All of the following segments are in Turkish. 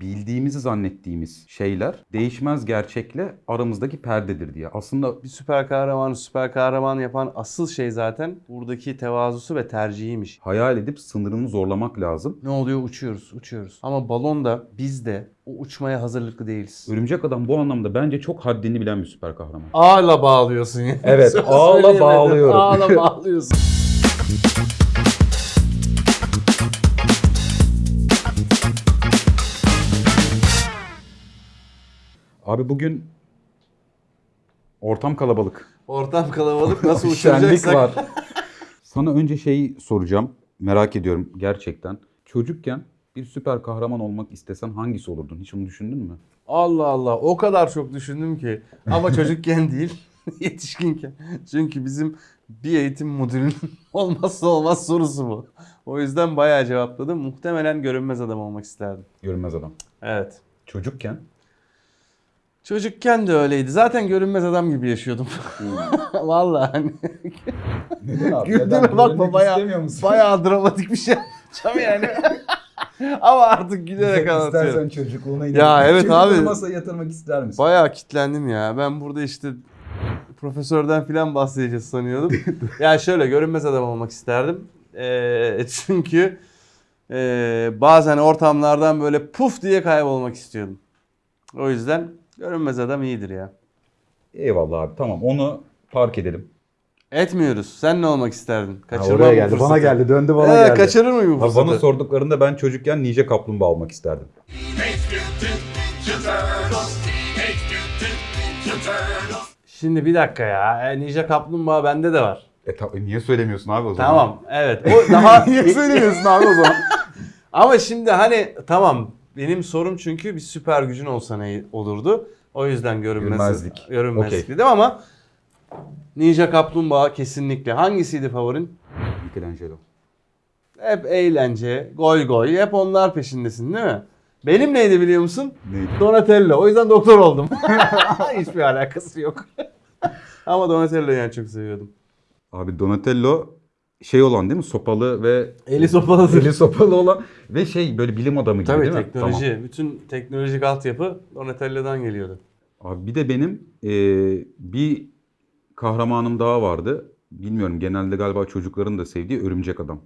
bildiğimizi zannettiğimiz şeyler değişmez gerçekle aramızdaki perdedir diye. Aslında Bir süper kahramanı süper kahraman yapan asıl şey zaten buradaki tevazusu ve tercihiymiş. hayal edip sınırını zorlamak lazım. Ne oluyor? Uçuyoruz, uçuyoruz. Ama balonda biz de o uçmaya hazırlıklı değiliz. Örümcek Adam bu anlamda bence çok haddini bilen bir süper kahraman. Ağla bağlıyorsun ya. Evet, ağla söyleyemedim. bağlıyorum. Ağla bağlıyorsun. Abi bugün ortam kalabalık. Ortam kalabalık nasıl uçuracaksak. var. Sana önce şeyi soracağım. Merak ediyorum gerçekten. Çocukken bir süper kahraman olmak istesen hangisi olurdun? Hiç onu düşündün mü? Allah Allah o kadar çok düşündüm ki. Ama çocukken değil yetişkinken. Çünkü bizim bir eğitim müdürünün olmazsa olmaz sorusu bu. O yüzden bayağı cevapladım. Muhtemelen görünmez adam olmak isterdim. Görünmez adam. Evet. Çocukken Çocukken de öyleydi. Zaten görünmez adam gibi yaşıyordum. Vallahi hani. Neden abi? Güldüğüme bakma bayağı, bayağı dramatik bir şey yapacağım yani. Ama artık gülerek anlatıyorum. çocukluğuna Ya evet abi. masaya yatırmak ister misin? Bayağı kitlendim ya. Ben burada işte profesörden falan bahsedeceğiz sanıyordum. ya şöyle görünmez adam olmak isterdim. Ee, çünkü ee, bazen ortamlardan böyle puf diye kaybolmak istiyordum. O yüzden görünmez adam iyidir ya. Eyvallah abi tamam onu park edelim. Etmiyoruz. Sen ne olmak isterdin? Ha, Kaçırmam oraya bu geldi fırsatı. bana geldi döndü bana Ee, geldi. kaçırır mıyım bu Abi fırsatı? bana sorduklarında ben çocukken Ninja Kaplumbağa olmak isterdim. Şimdi bir dakika ya. E, Ninja Kaplumbağa bende de var. E ta- niye söylemiyorsun abi o zaman? Tamam. Evet. O daha niye söylemiyorsun abi o zaman? Ama şimdi hani tamam benim sorum çünkü bir süper gücün olsa ne olurdu? O yüzden görünmez, Görünmezlik. görünmezlik Okey. dedim ama Ninja Kaplumbağa kesinlikle. Hangisiydi favorin? Michelangelo. Hep eğlence, goy goy, hep onlar peşindesin değil mi? Benim neydi biliyor musun? Neydi? Donatello. O yüzden doktor oldum. Hiçbir alakası yok. ama Donatello'yu yani çok seviyordum. Abi Donatello şey olan değil mi? Sopalı ve Eli sopalıdır. eli sopalı olan ve şey böyle bilim adamı gibi Tabii değil mi? teknoloji. Tamam. Bütün teknolojik altyapı Donatello'dan geliyordu. Abi bir de benim e, bir kahramanım daha vardı. Bilmiyorum genelde galiba çocukların da sevdiği Örümcek Adam.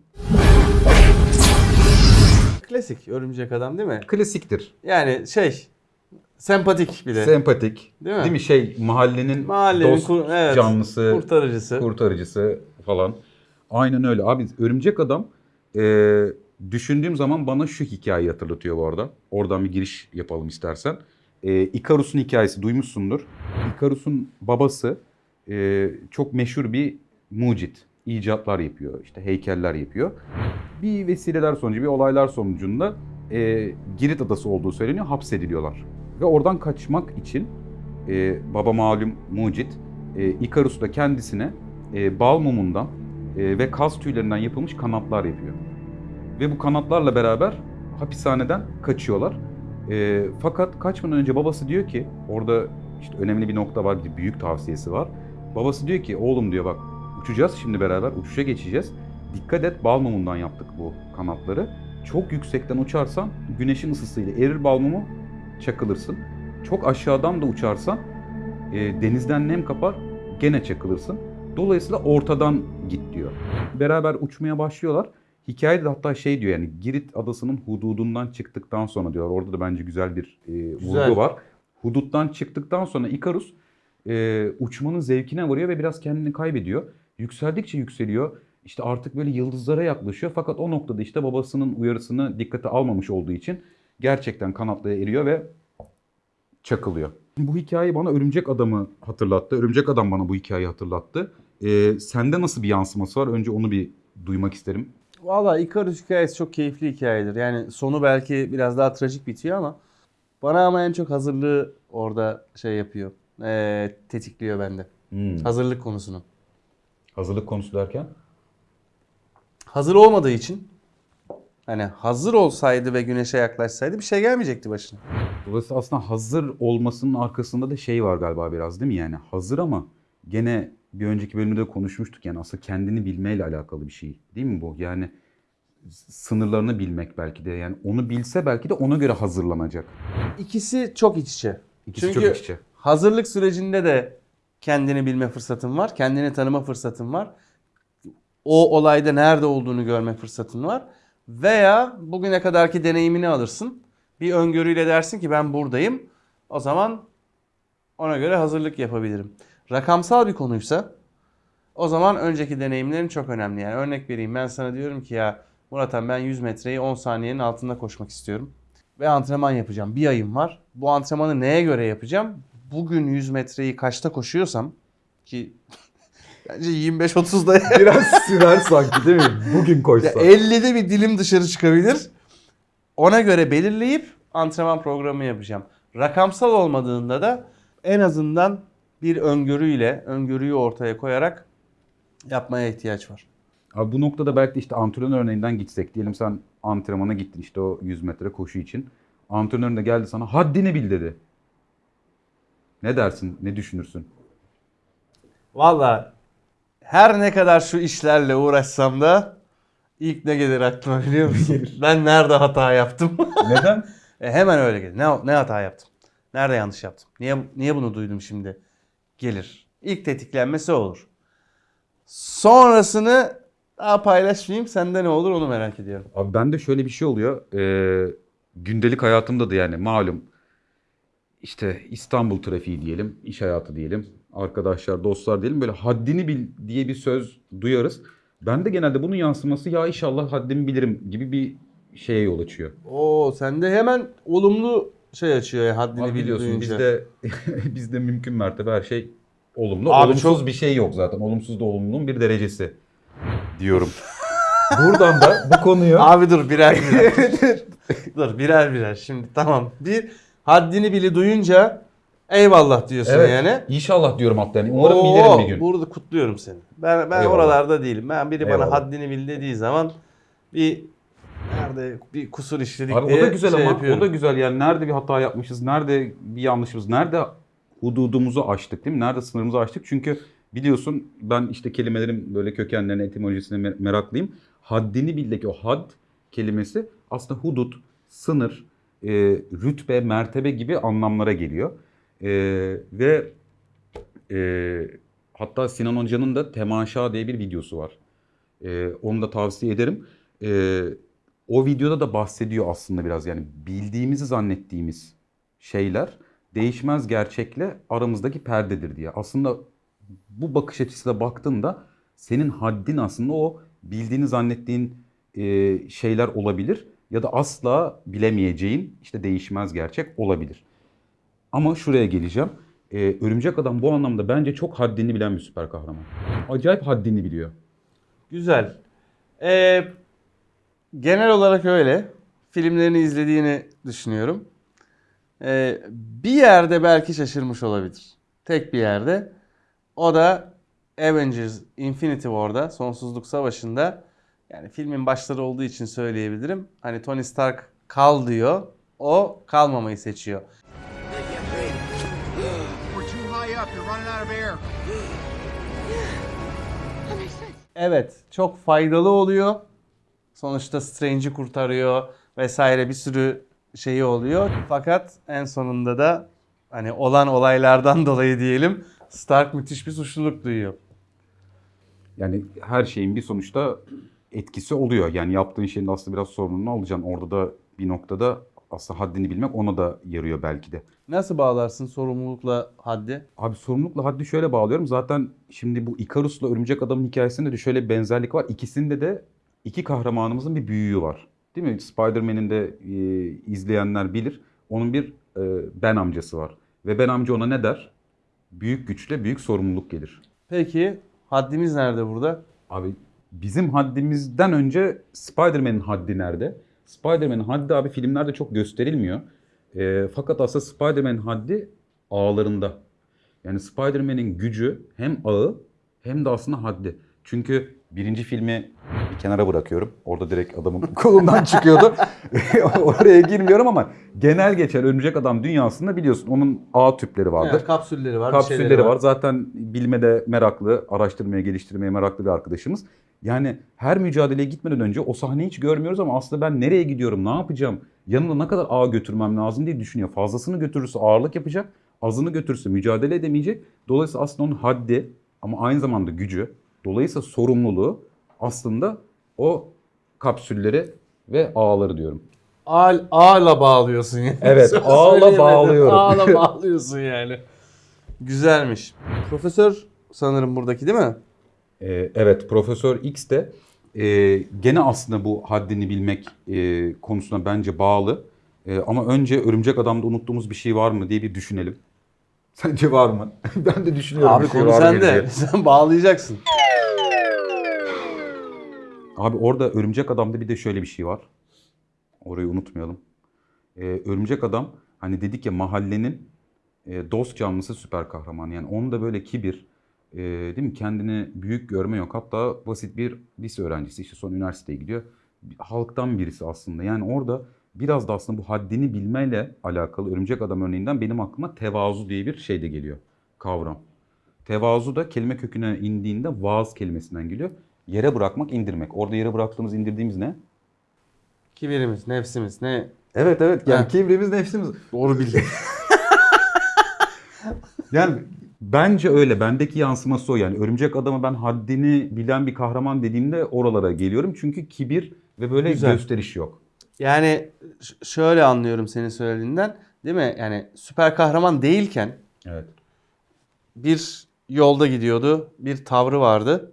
Klasik örümcek adam değil mi? Klasiktir. Yani şey sempatik bir de. Sempatik. Değil Değil mi? mi? Şey mahallenin, Mahallenin dost kur- evet, canlısı, kurtarıcısı. kurtarıcısı falan. Aynen öyle. Abi Örümcek Adam e, düşündüğüm zaman bana şu hikayeyi hatırlatıyor bu arada. Oradan bir giriş yapalım istersen. E, Ikarus'un hikayesi duymuşsundur. Ikarus'un babası e, çok meşhur bir mucit. icatlar yapıyor. işte heykeller yapıyor. Bir vesileler sonucu, bir olaylar sonucunda e, Girit adası olduğu söyleniyor. Hapsediliyorlar. Ve oradan kaçmak için e, baba malum mucit e, Ikarus da kendisine e, bal mumundan e, ve kaz tüylerinden yapılmış kanatlar yapıyor. Ve bu kanatlarla beraber hapishaneden kaçıyorlar. E, fakat kaçmadan önce babası diyor ki orada işte önemli bir nokta var, bir büyük tavsiyesi var. Babası diyor ki oğlum diyor bak uçacağız şimdi beraber uçuşa geçeceğiz. Dikkat et bal mumundan yaptık bu kanatları. Çok yüksekten uçarsan güneşin ısısıyla erir bal mumu çakılırsın. Çok aşağıdan da uçarsan e, denizden nem kapar gene çakılırsın. Dolayısıyla ortadan git diyor. Beraber uçmaya başlıyorlar. Hikayede de hatta şey diyor yani Girit adasının hududundan çıktıktan sonra diyor. Orada da bence güzel bir e, Güzel. vurgu var. Huduttan çıktıktan sonra Ikarus e, uçmanın zevkine varıyor ve biraz kendini kaybediyor. Yükseldikçe yükseliyor. İşte artık böyle yıldızlara yaklaşıyor. Fakat o noktada işte babasının uyarısını dikkate almamış olduğu için gerçekten kanatlıya eriyor ve çakılıyor. Bu hikaye bana Örümcek Adam'ı hatırlattı. Örümcek Adam bana bu hikayeyi hatırlattı. Ee, sende nasıl bir yansıması var? Önce onu bir duymak isterim. Valla Icarus hikayesi çok keyifli hikayedir. Yani sonu belki biraz daha trajik bitiyor ama bana ama en çok hazırlığı orada şey yapıyor. Ee, tetikliyor bende. Hazırlık konusunu. Hazırlık konusu derken? Hazır olmadığı için hani hazır olsaydı ve güneşe yaklaşsaydı bir şey gelmeyecekti başına. Dolayısıyla aslında hazır olmasının arkasında da şey var galiba biraz değil mi? Yani hazır ama gene bir önceki bölümde de konuşmuştuk yani aslında kendini bilmeyle alakalı bir şey değil mi bu? Yani sınırlarını bilmek belki de. Yani onu bilse belki de ona göre hazırlanacak. İkisi çok iç içe. İkisi Çünkü çok iç içe. hazırlık sürecinde de kendini bilme fırsatın var. Kendini tanıma fırsatın var. O olayda nerede olduğunu görme fırsatın var. Veya bugüne kadarki deneyimini alırsın. Bir öngörüyle dersin ki ben buradayım. O zaman ona göre hazırlık yapabilirim. Rakamsal bir konuysa o zaman önceki deneyimlerin çok önemli. Yani örnek vereyim ben sana diyorum ki ya Murat ben 100 metreyi 10 saniyenin altında koşmak istiyorum. Ve antrenman yapacağım. Bir ayım var. Bu antrenmanı neye göre yapacağım? Bugün 100 metreyi kaçta koşuyorsam ki bence 25-30'da Biraz sürer sanki değil mi? Bugün ya koşsa. 50'de bir dilim dışarı çıkabilir. Ona göre belirleyip antrenman programı yapacağım. Rakamsal olmadığında da en azından bir öngörüyle, öngörüyü ortaya koyarak yapmaya ihtiyaç var. Abi bu noktada belki işte antrenör örneğinden gitsek. Diyelim sen antrenmana gittin işte o 100 metre koşu için. Antrenörün de geldi sana haddini bil dedi. Ne dersin? Ne düşünürsün? Valla her ne kadar şu işlerle uğraşsam da ilk ne gelir aklıma biliyor musun? ben nerede hata yaptım? Neden? E, hemen öyle gelir. Ne, ne hata yaptım? Nerede yanlış yaptım? Niye niye bunu duydum şimdi? Gelir. İlk tetiklenmesi olur. Sonrasını daha paylaşmayayım. Sende ne olur onu merak ediyorum. Abi bende şöyle bir şey oluyor. Ee, gündelik hayatımda da yani malum işte İstanbul trafiği diyelim, iş hayatı diyelim, arkadaşlar, dostlar diyelim böyle haddini bil diye bir söz duyarız. Ben de genelde bunun yansıması ya inşallah haddimi bilirim gibi bir şeye yol açıyor. Oo sende hemen olumlu şey açıyor ya haddini Abi bil biliyorsun bizde bizde mümkün mertebe her şey olumlu. Abi Olumsuz çok- bir şey yok zaten. Olumsuz da olumlunun bir derecesi diyorum. Buradan da bu konuyu Abi dur birer birer. dur birer birer. Şimdi tamam. Bir haddini bili duyunca eyvallah diyorsun evet, yani. inşallah diyorum hatta yani. Umarım Oo, bilirim bir gün. Burada kutluyorum seni. Ben ben Eyvallah. oralarda değilim. Ben biri bana Eyvallah. haddini bil dediği zaman bir nerede bir kusur işledik Abi diye o da güzel şey ama yapıyorum. o da güzel yani nerede bir hata yapmışız, nerede bir yanlışımız, nerede hududumuzu aştık değil mi? Nerede sınırımızı aştık? Çünkü biliyorsun ben işte kelimelerin böyle kökenlerine, etimolojisine mer- meraklıyım. Haddini bildeki o had kelimesi aslında hudut, sınır, e, rütbe, mertebe gibi anlamlara geliyor. E, ve e, hatta Sinan Hoca'nın da Temaşa diye bir videosu var. E, onu da tavsiye ederim. E, o videoda da bahsediyor aslında biraz yani bildiğimizi zannettiğimiz şeyler değişmez gerçekle aramızdaki perdedir diye. Aslında bu bakış açısıyla baktığında senin haddin aslında o bildiğini zannettiğin e, şeyler olabilir ya da asla bilemeyeceğin işte değişmez gerçek olabilir. Ama şuraya geleceğim. E, Örümcek Adam bu anlamda bence çok haddini bilen bir süper kahraman. Acayip haddini biliyor. Güzel. Ee, genel olarak öyle. Filmlerini izlediğini düşünüyorum. Ee, bir yerde belki şaşırmış olabilir. Tek bir yerde. O da Avengers Infinity War'da, Sonsuzluk Savaşı'nda yani filmin başları olduğu için söyleyebilirim. Hani Tony Stark kal diyor. O kalmamayı seçiyor. Evet, çok faydalı oluyor. Sonuçta Strange'i kurtarıyor vesaire bir sürü şeyi oluyor. Fakat en sonunda da hani olan olaylardan dolayı diyelim Stark müthiş bir suçluluk duyuyor. Yani her şeyin bir sonuçta etkisi oluyor. Yani yaptığın şeyin aslında biraz sorumluluğunu alacaksın. Orada da bir noktada aslında haddini bilmek ona da yarıyor belki de. Nasıl bağlarsın sorumlulukla haddi? Abi sorumlulukla haddi şöyle bağlıyorum. Zaten şimdi bu Icarus'la Örümcek Adam'ın hikayesinde de şöyle bir benzerlik var. İkisinde de iki kahramanımızın bir büyüğü var. Değil mi? Spider-Man'in de e, izleyenler bilir. Onun bir e, Ben amcası var. Ve Ben amca ona ne der? Büyük güçle büyük sorumluluk gelir. Peki haddimiz nerede burada? Abi bizim haddimizden önce Spider-Man'in haddi nerede? Spider-Man'in haddi abi filmlerde çok gösterilmiyor. Ee, fakat aslında Spider-Man'in haddi ağlarında. Yani Spider-Man'in gücü hem ağı hem de aslında haddi. Çünkü birinci filmi bir kenara bırakıyorum. Orada direkt adamın kolundan çıkıyordu. Oraya girmiyorum ama genel geçer Örümcek Adam dünyasında biliyorsun onun ağ tüpleri vardır. Yani kapsülleri var, Kapsülleri var. Zaten bilmede meraklı, araştırmaya, geliştirmeye meraklı bir arkadaşımız. Yani her mücadeleye gitmeden önce o sahneyi hiç görmüyoruz ama aslında ben nereye gidiyorum, ne yapacağım, yanımda ne kadar ağ götürmem lazım diye düşünüyor. Fazlasını götürürse ağırlık yapacak, azını götürürse mücadele edemeyecek. Dolayısıyla aslında onun haddi ama aynı zamanda gücü, dolayısıyla sorumluluğu aslında o kapsülleri ve ağları diyorum. Ağ, ağla bağlıyorsun yani. Evet, ağla bağlıyorum. Ağla bağlıyorsun yani. Güzelmiş. Profesör sanırım buradaki değil mi? Ee, evet, Profesör X de e, gene aslında bu haddini bilmek e, konusuna bence bağlı. E, ama önce Örümcek Adam'da unuttuğumuz bir şey var mı diye bir düşünelim. Sence var mı? ben de düşünüyorum. Abi şey konu mı sende. Sen bağlayacaksın. Abi orada Örümcek Adam'da bir de şöyle bir şey var. Orayı unutmayalım. Ee, Örümcek Adam hani dedik ya mahallenin e, dost canlısı süper kahraman. Yani onda böyle kibir, e, değil mi? Kendini büyük görme yok. Hatta basit bir lise öğrencisi işte son üniversiteye gidiyor. Halktan birisi aslında. Yani orada biraz da aslında bu haddini bilmeyle alakalı Örümcek Adam örneğinden benim aklıma tevazu diye bir şey de geliyor. Kavram. Tevazu da kelime köküne indiğinde vaaz kelimesinden geliyor. Yere bırakmak, indirmek. Orada yere bıraktığımız, indirdiğimiz ne? Kibirimiz, nefsimiz ne? Evet evet. Yani kibrimiz, nefsimiz. Doğru bildin. Yani bence öyle. Bendeki yansıması o yani. Örümcek adamı ben haddini bilen bir kahraman dediğimde oralara geliyorum. Çünkü kibir ve böyle Güzel. gösteriş yok. yani şöyle anlıyorum senin söylediğinden. Değil mi? Yani süper kahraman değilken Evet. bir yolda gidiyordu. Bir tavrı vardı.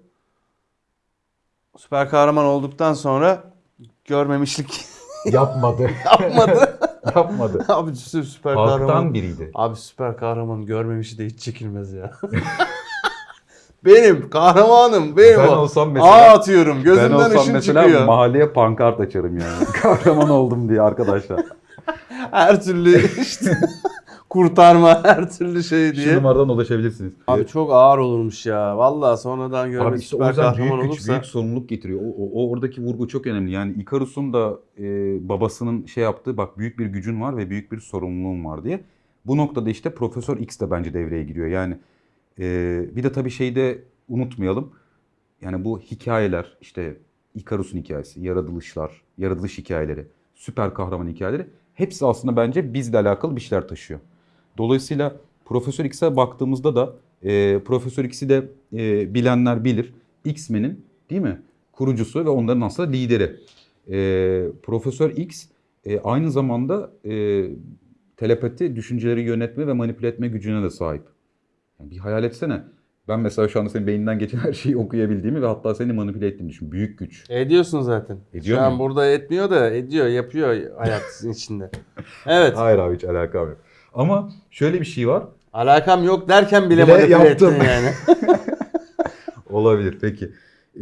Süper kahraman olduktan sonra görmemişlik Yapmadı. yapmadı. Yapmadı. Abi sü- süper kahraman. Halktan biriydi. Abi süper kahraman görmemişi de hiç çekilmez ya. benim kahramanım benim Ben o. olsam mesela- Ağ atıyorum Ben gözümden olsam ışın mesela çıkıyor. mahalleye pankart açarım yani. Kahraman oldum diye arkadaşlar. her türlü işte kurtarma her türlü şey Şu diye. numaradan ulaşabilirsiniz. Abi çok ağır olurmuş ya. Vallahi sonradan görmek Abi işte o süper yüzden kahraman büyük güç, olursa. büyük sorumluluk getiriyor. O, o- o oradaki vurgu çok önemli. Yani Ikarus'un da e, babasının şey yaptığı bak büyük bir gücün var ve büyük bir sorumluluğun var diye. Bu noktada işte Profesör X de bence devreye giriyor. Yani e, bir de tabii şeyi de unutmayalım. Yani bu hikayeler işte Ikarus'un hikayesi, yaratılışlar, yaratılış hikayeleri, süper kahraman hikayeleri hepsi aslında bence bizle alakalı bir şeyler taşıyor. Dolayısıyla Profesör X'e baktığımızda da e, Profesör X'i de e, bilenler bilir. X-Men'in değil mi? Kurucusu ve onların aslında lideri. E, Profesör X e, aynı zamanda e, telepati, düşünceleri yönetme ve manipüle etme gücüne de sahip. Yani bir hayal etsene. Ben mesela şu anda senin beyninden geçen her şeyi okuyabildiğimi ve hatta seni manipüle ettiğimi düşün. Büyük güç. Ediyorsun zaten. Ediyor Şu an muyum? burada etmiyor da ediyor, yapıyor hayatın içinde. Evet. Hayır abi hiç alakam yok. Ama şöyle bir şey var. Alakam yok derken bile, Bile manipüle yaptım. ettin yani. Olabilir peki.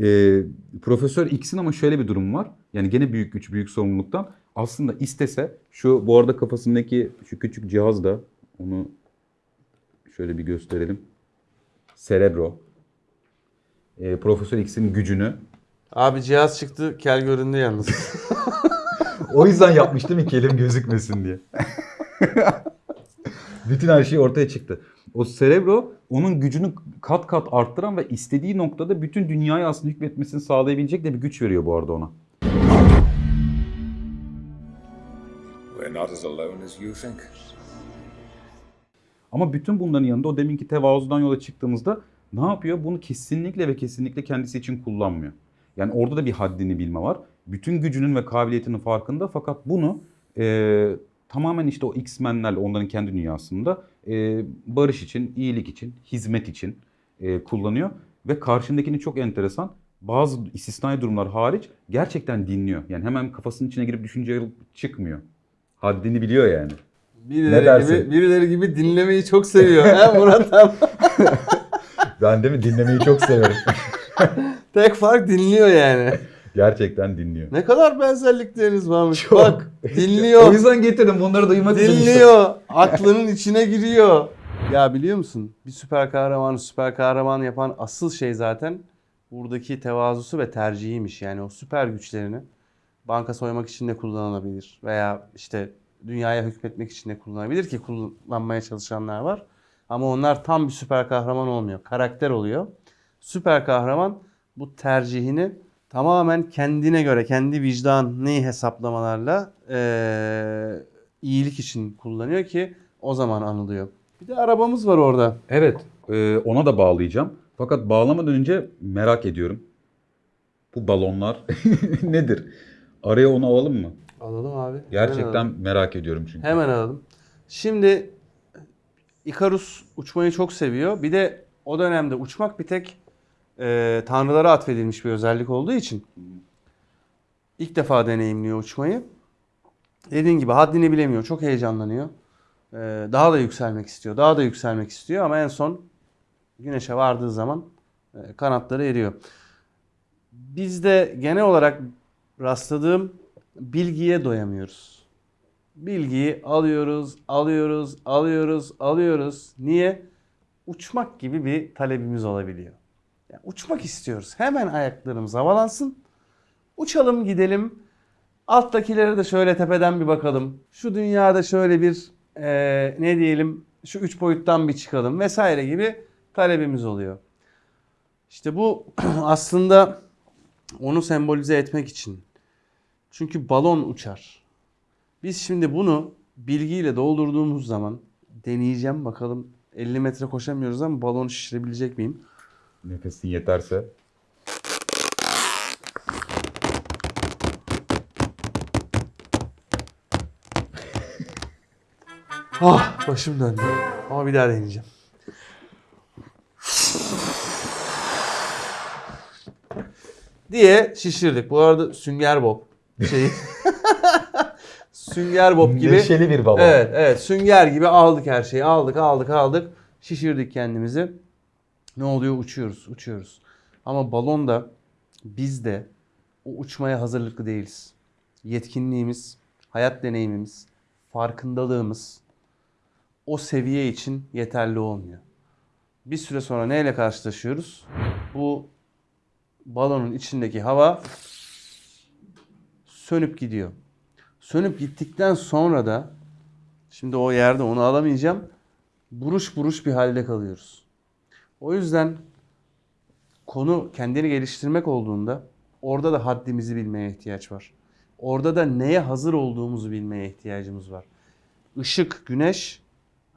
Ee, Profesör X'in ama şöyle bir durum var. Yani gene büyük güç, büyük sorumluluktan. Aslında istese şu bu arada kafasındaki şu küçük cihaz da onu şöyle bir gösterelim. Cerebro. Ee, Profesör X'in gücünü. Abi cihaz çıktı, kel göründü yalnız. O yüzden yapmış değil mi ki elim gözükmesin diye. Bütün her şey ortaya çıktı. O Cerebro onun gücünü kat kat arttıran ve istediği noktada bütün dünyayı aslında hükmetmesini sağlayabilecek de bir güç veriyor bu arada ona. We're not as alone as you think. Ama bütün bunların yanında o deminki tevazudan yola çıktığımızda ne yapıyor? Bunu kesinlikle ve kesinlikle kendisi için kullanmıyor. Yani orada da bir haddini bilme var. Bütün gücünün ve kabiliyetinin farkında fakat bunu e, tamamen işte o X-Men'lerle onların kendi dünyasında e, barış için, iyilik için, hizmet için e, kullanıyor. Ve karşındakini çok enteresan bazı istisnai durumlar hariç gerçekten dinliyor. Yani hemen kafasının içine girip düşünce çıkmıyor. Haddini biliyor yani. Birileri gibi, birileri gibi dinlemeyi çok seviyor. He Murat abi? Ben de mi dinlemeyi çok severim. Tek fark dinliyor yani. Gerçekten dinliyor. Ne kadar benzerlikleriniz varmış. Çok. Bak dinliyor. O yüzden getirdim bunları duymak için. Dinliyor. Aklının içine giriyor. Ya biliyor musun? Bir süper kahramanı süper kahraman yapan asıl şey zaten buradaki tevazusu ve tercihiymiş. Yani o süper güçlerini banka soymak için de kullanılabilir. Veya işte dünyaya hükmetmek için de kullanabilir ki kullanmaya çalışanlar var. Ama onlar tam bir süper kahraman olmuyor. Karakter oluyor. Süper kahraman bu tercihini tamamen kendine göre, kendi vicdanı hesaplamalarla eee, iyilik için kullanıyor ki o zaman anılıyor. Bir de arabamız var orada. Evet, e, ona da bağlayacağım. Fakat bağlamadan önce merak ediyorum. Bu balonlar nedir? Araya onu alalım mı? Alalım abi. Gerçekten alalım. merak ediyorum çünkü. Hemen alalım. Şimdi Ikarus uçmayı çok seviyor. Bir de o dönemde uçmak bir tek e, tanrılara atfedilmiş bir özellik olduğu için ilk defa deneyimliyor uçmayı. Dediğin gibi haddini bilemiyor. Çok heyecanlanıyor. E, daha da yükselmek istiyor. Daha da yükselmek istiyor ama en son güneşe vardığı zaman e, kanatları eriyor. Bizde genel olarak rastladığım bilgiye doyamıyoruz. Bilgiyi alıyoruz, alıyoruz, alıyoruz, alıyoruz. Niye? Uçmak gibi bir talebimiz olabiliyor. Yani uçmak istiyoruz. Hemen ayaklarımız havalansın. Uçalım gidelim. Alttakilere de şöyle tepeden bir bakalım. Şu dünyada şöyle bir eee, ne diyelim şu üç boyuttan bir çıkalım vesaire gibi talebimiz oluyor. İşte bu aslında onu sembolize etmek için. Çünkü balon uçar. Biz şimdi bunu bilgiyle doldurduğumuz zaman deneyeceğim bakalım 50 metre koşamıyoruz ama balonu şişirebilecek miyim? Nefesin yeterse. Ah başım döndü. Ama bir daha deneyeceğim. diye şişirdik. Bu arada sünger bob şeyi. sünger bob gibi. Neşeli bir balon. Evet, evet. Sünger gibi aldık her şeyi. Aldık, aldık, aldık. Şişirdik kendimizi. Ne oluyor? Uçuyoruz, uçuyoruz. Ama balonda biz de o uçmaya hazırlıklı değiliz. Yetkinliğimiz, hayat deneyimimiz, farkındalığımız o seviye için yeterli olmuyor. Bir süre sonra neyle karşılaşıyoruz? Bu balonun içindeki hava sönüp gidiyor. Sönüp gittikten sonra da şimdi o yerde onu alamayacağım. Buruş buruş bir halde kalıyoruz. O yüzden konu kendini geliştirmek olduğunda orada da haddimizi bilmeye ihtiyaç var. Orada da neye hazır olduğumuzu bilmeye ihtiyacımız var. Işık, güneş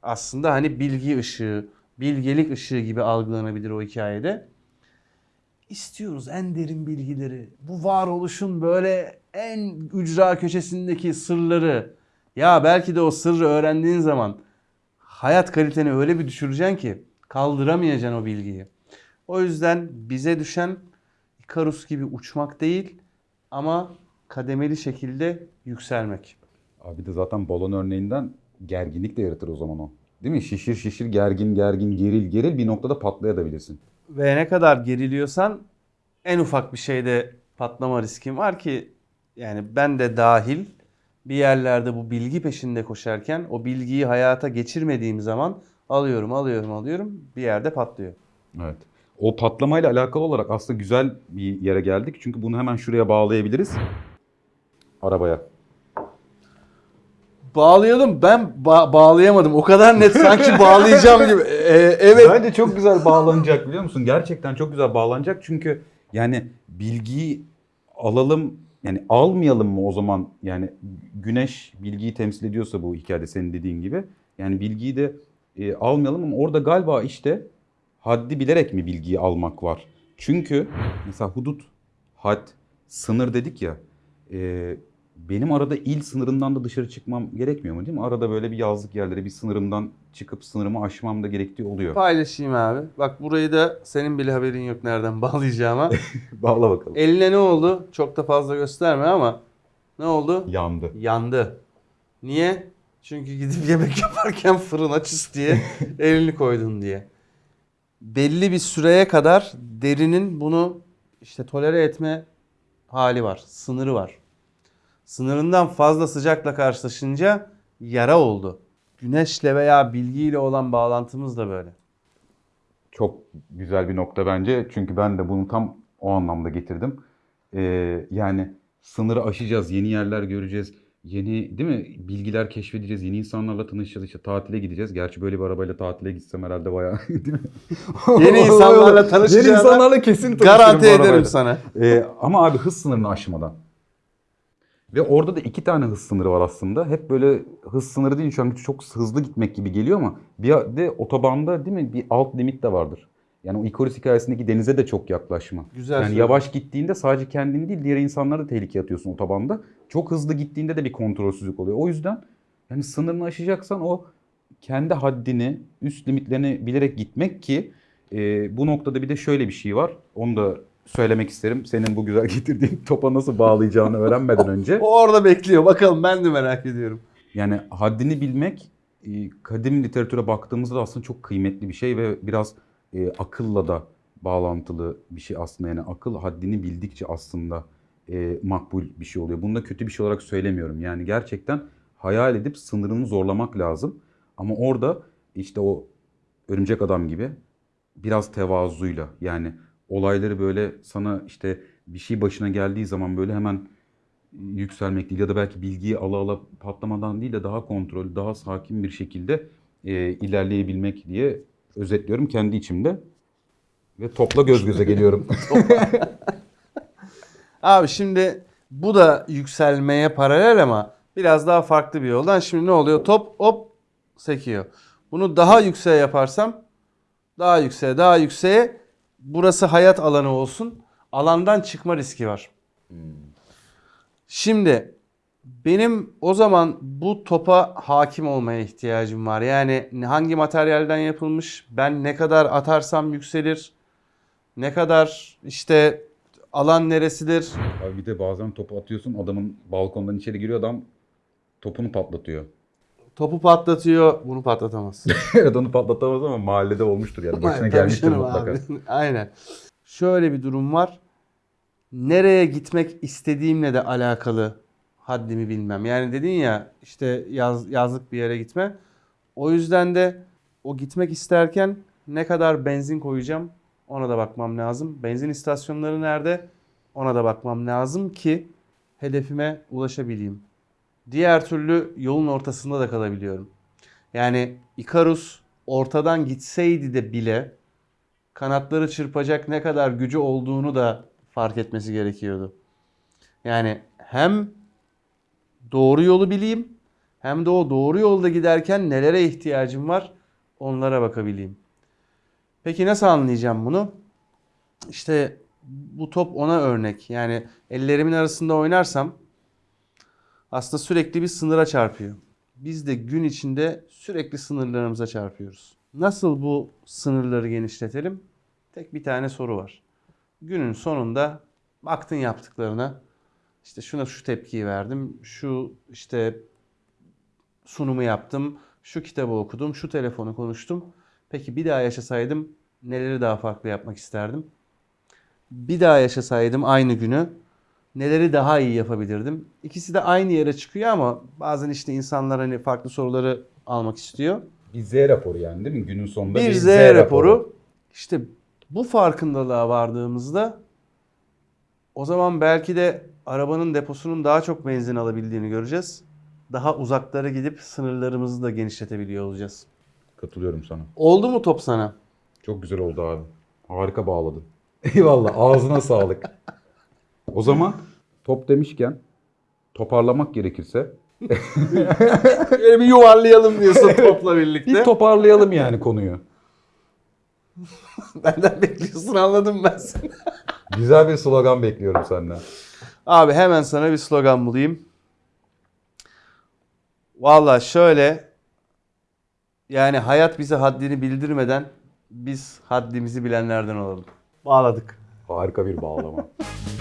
aslında hani bilgi ışığı, bilgelik ışığı gibi algılanabilir o hikayede. İstiyoruz en derin bilgileri. Bu varoluşun böyle en ücra köşesindeki sırları. Ya belki de o sırrı öğrendiğin zaman hayat kaliteni öyle bir düşüreceksin ki kaldıramayacaksın o bilgiyi. O yüzden bize düşen Ikarus gibi uçmak değil ama kademeli şekilde yükselmek. Abi de zaten balon örneğinden gerginlik de yaratır o zaman o. Değil mi? Şişir şişir gergin gergin geril geril bir noktada patlayabilirsin. Ve ne kadar geriliyorsan en ufak bir şeyde patlama riskin var ki yani ben de dahil bir yerlerde bu bilgi peşinde koşarken o bilgiyi hayata geçirmediğim zaman alıyorum alıyorum alıyorum bir yerde patlıyor. Evet. O patlamayla alakalı olarak aslında güzel bir yere geldik. Çünkü bunu hemen şuraya bağlayabiliriz. Arabaya. Bağlayalım ben ba- bağlayamadım o kadar net sanki bağlayacağım gibi. Ee, evet. Bence çok güzel bağlanacak biliyor musun? Gerçekten çok güzel bağlanacak. Çünkü yani bilgiyi alalım yani almayalım mı o zaman yani güneş bilgiyi temsil ediyorsa bu hikayede senin dediğin gibi yani bilgiyi de e, almayalım ama orada galiba işte haddi bilerek mi bilgiyi almak var? Çünkü mesela hudut, had, sınır dedik ya e, benim arada il sınırından da dışarı çıkmam gerekmiyor mu değil mi? Arada böyle bir yazlık yerlere bir sınırımdan çıkıp sınırımı aşmam da gerektiği oluyor. Paylaşayım abi. Bak burayı da senin bile haberin yok nereden bağlayacağıma. Bağla bakalım. Eline ne oldu? Çok da fazla gösterme ama ne oldu? Yandı. Yandı. Niye? Çünkü gidip yemek yaparken fırına çıs diye elini koydun diye. Belli bir süreye kadar derinin bunu işte tolere etme hali var. Sınırı var. Sınırından fazla sıcakla karşılaşınca yara oldu. Güneşle veya bilgiyle olan bağlantımız da böyle. Çok güzel bir nokta bence. Çünkü ben de bunu tam o anlamda getirdim. Ee, yani sınırı aşacağız, yeni yerler göreceğiz. Yeni değil mi? Bilgiler keşfedeceğiz. Yeni insanlarla tanışacağız. işte tatile gideceğiz. Gerçi böyle bir arabayla tatile gitsem herhalde bayağı değil mi? Yeni insanlarla tanışacağına Yeni insanlarla kesin tanışırım Garanti bu ederim arabayla. sana. Ee, ama abi hız sınırını aşmadan. Ve orada da iki tane hız sınırı var aslında. Hep böyle hız sınırı değil şu an çok hızlı gitmek gibi geliyor ama bir de otobanda değil mi bir alt limit de vardır. Yani o Icarus hikayesindeki denize de çok yaklaşma. Güzel yani yavaş gittiğinde sadece kendini değil diğer insanları da tehlikeye atıyorsun otobanda. Çok hızlı gittiğinde de bir kontrolsüzlük oluyor. O yüzden yani sınırını aşacaksan o kendi haddini, üst limitlerini bilerek gitmek ki e, bu noktada bir de şöyle bir şey var. Onu da söylemek isterim. Senin bu güzel getirdiğin topa nasıl bağlayacağını öğrenmeden önce. O orada bekliyor. Bakalım ben de merak ediyorum. Yani haddini bilmek e, kadim literatüre baktığımızda da aslında çok kıymetli bir şey ve biraz e, akılla da bağlantılı bir şey aslında. Yani akıl haddini bildikçe aslında e, makbul bir şey oluyor. Bunu da kötü bir şey olarak söylemiyorum. Yani gerçekten hayal edip sınırını zorlamak lazım. Ama orada işte o örümcek adam gibi biraz tevazuyla yani olayları böyle sana işte bir şey başına geldiği zaman böyle hemen yükselmek değil ya da belki bilgiyi ala ala patlamadan değil de daha kontrol, daha sakin bir şekilde e, ilerleyebilmek diye özetliyorum kendi içimde. Ve topla göz göze geliyorum. Abi şimdi bu da yükselmeye paralel ama biraz daha farklı bir yoldan. Şimdi ne oluyor? Top hop sekiyor. Bunu daha yükseğe yaparsam daha yükseğe daha yükseğe burası hayat alanı olsun. Alandan çıkma riski var. Şimdi benim o zaman bu topa hakim olmaya ihtiyacım var. Yani hangi materyalden yapılmış, ben ne kadar atarsam yükselir, ne kadar işte alan neresidir, Abi bir de bazen topu atıyorsun adamın balkondan içeri giriyor adam topunu patlatıyor. topu patlatıyor, bunu patlatamaz. evet onu patlatamaz ama mahallede olmuştur yani. Başına Tabii gelmiştir mutlaka. abi. Aynen. Şöyle bir durum var. Nereye gitmek istediğimle de alakalı haddimi bilmem. Yani dedin ya işte yaz, yazlık bir yere gitme. O yüzden de o gitmek isterken ne kadar benzin koyacağım ona da bakmam lazım. Benzin istasyonları nerede ona da bakmam lazım ki hedefime ulaşabileyim. Diğer türlü yolun ortasında da kalabiliyorum. Yani Icarus ortadan gitseydi de bile kanatları çırpacak ne kadar gücü olduğunu da fark etmesi gerekiyordu. Yani hem doğru yolu bileyim hem de o doğru yolda giderken nelere ihtiyacım var onlara bakabileyim. Peki nasıl anlayacağım bunu? İşte bu top ona örnek. Yani ellerimin arasında oynarsam aslında sürekli bir sınıra çarpıyor. Biz de gün içinde sürekli sınırlarımıza çarpıyoruz. Nasıl bu sınırları genişletelim? Tek bir tane soru var. Günün sonunda baktın yaptıklarına. İşte şuna şu tepkiyi verdim. Şu işte sunumu yaptım. Şu kitabı okudum. Şu telefonu konuştum. Peki bir daha yaşasaydım neleri daha farklı yapmak isterdim? Bir daha yaşasaydım aynı günü neleri daha iyi yapabilirdim? İkisi de aynı yere çıkıyor ama bazen işte insanlar hani farklı soruları almak istiyor. Bir Z raporu yani değil mi? Günün sonunda Bir Z raporu. İşte bu farkındalığa vardığımızda o zaman belki de arabanın deposunun daha çok benzin alabildiğini göreceğiz. Daha uzaklara gidip sınırlarımızı da genişletebiliyor olacağız. Katılıyorum sana. Oldu mu top sana? Çok güzel oldu abi. Harika bağladın. Eyvallah. Ağzına sağlık. O zaman top demişken toparlamak gerekirse Böyle bir yuvarlayalım diyorsun topla birlikte. bir toparlayalım yani konuyu. Benden bekliyorsun anladım ben seni. Güzel bir slogan bekliyorum senden. Abi hemen sana bir slogan bulayım. Valla şöyle yani hayat bize haddini bildirmeden biz haddimizi bilenlerden olalım. Bağladık. Harika bir bağlama.